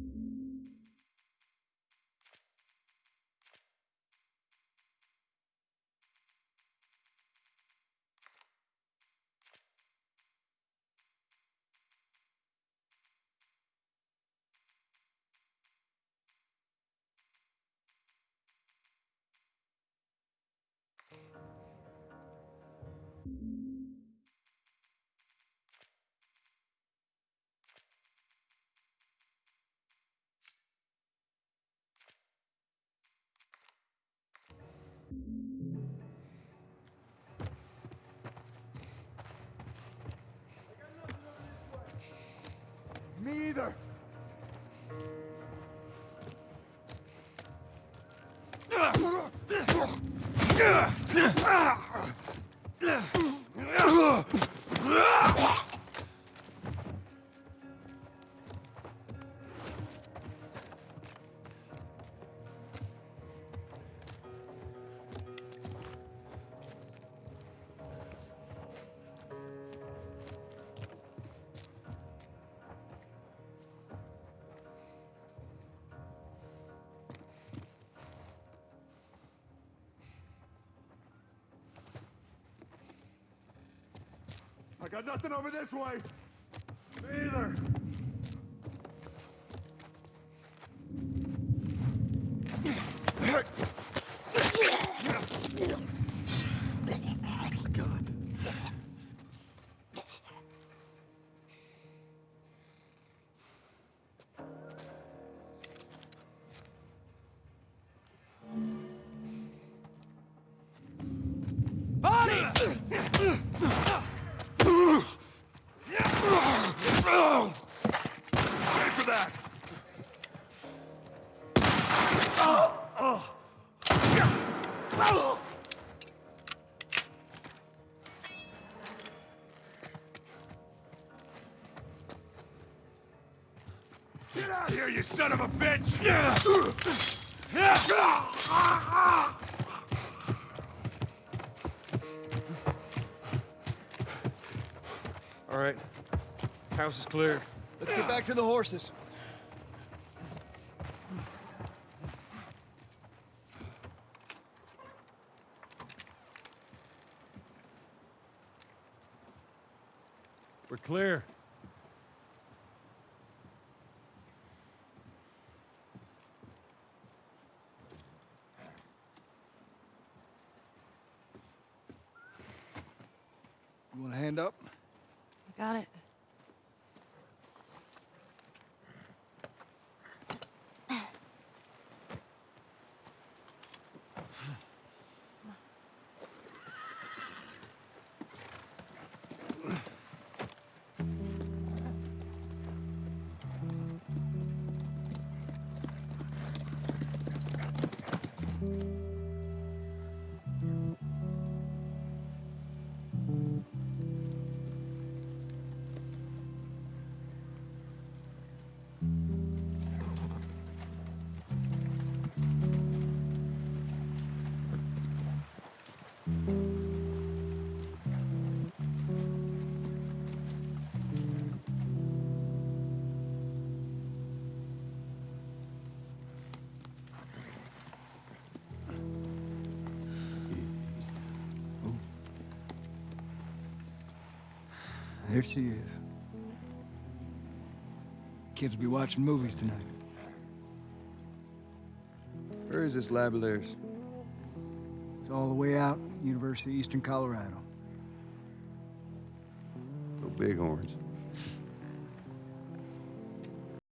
you Me either. Got nothing over this way. Me either. Ready Get out here, you son of a bitch! All right. House is clear. Let's get back to the horses. We're clear. You want a hand up? I Got it. There she is. Kids will be watching movies tonight. Where is this lab of theirs? It's all the way out, University of Eastern Colorado. Go Bighorns.